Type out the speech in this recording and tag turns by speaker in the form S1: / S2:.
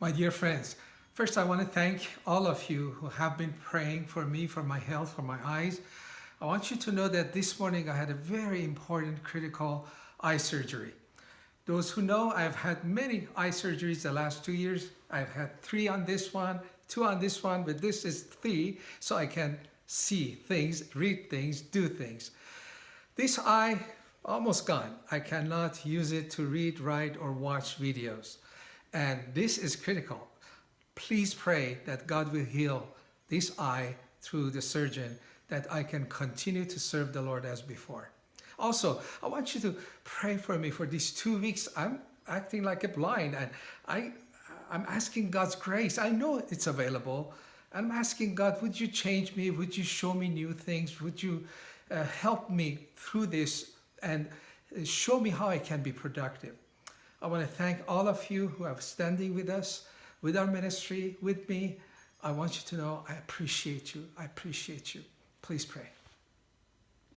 S1: My dear friends, first I want to thank all of you who have been praying for me, for my health, for my eyes. I want you to know that this morning I had a very important critical eye surgery. Those who know, I've had many eye surgeries the last two years. I've had three on this one, two on this one, but this is three, so I can see things, read things, do things. This eye, almost gone. I cannot use it to read, write, or watch videos. And this is critical. Please pray that God will heal this eye through the surgeon, that I can continue to serve the Lord as before. Also, I want you to pray for me for these two weeks. I'm acting like a blind and I, I'm asking God's grace. I know it's available. I'm asking God, would you change me? Would you show me new things? Would you uh, help me through this and show me how I can be productive? I want to thank all of you who are standing with us, with our ministry, with me. I want you to know I appreciate you. I appreciate you. Please pray.